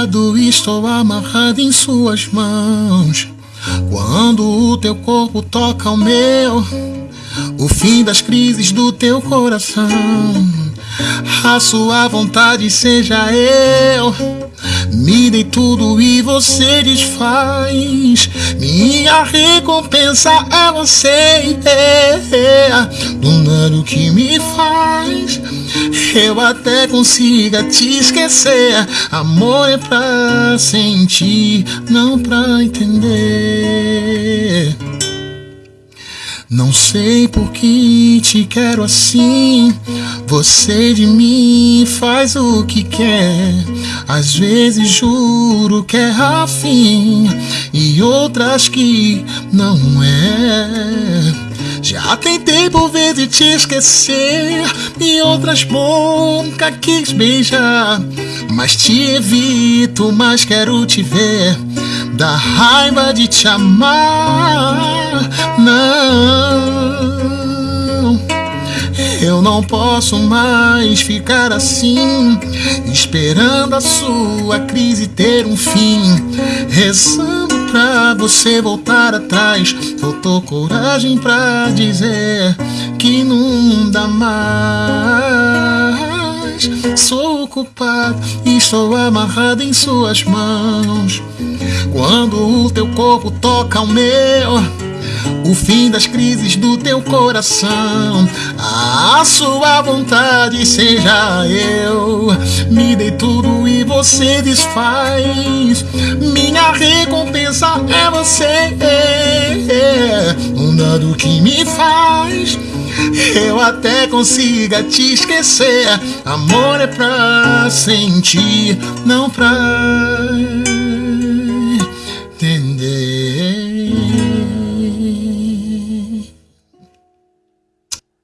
ocupado, estou amarrado em suas mãos. Quando o teu corpo toca o meu, o fim das crises do teu coração. A sua vontade seja eu. Me dei tudo e você desfaz. Minha recompensa é você. Do que me faz. Eu até consiga te esquecer. Amor é pra sentir, não pra entender. Não sei por que te quero assim. Você de mim faz o que quer. Às vezes juro que é afim, e outras que não é. Vezes te esquecer, e outras nunca quis beijar. Mas te evito, mas quero te ver. Da raiva de te amar, não. Eu não posso mais ficar assim, esperando a sua crise ter um fim, rezando pra você voltar atrás. Faltou coragem pra dizer que dá mais. Sou culpado e estou amarrado em suas mãos. Quando o teu corpo toca o meu o fim das crises do teu coração. A sua vontade seja eu. Me dei tudo e você desfaz. Minha recompensa é você. Um dado que me faz. Consiga te esquecer. Amor é pra sentir, não pra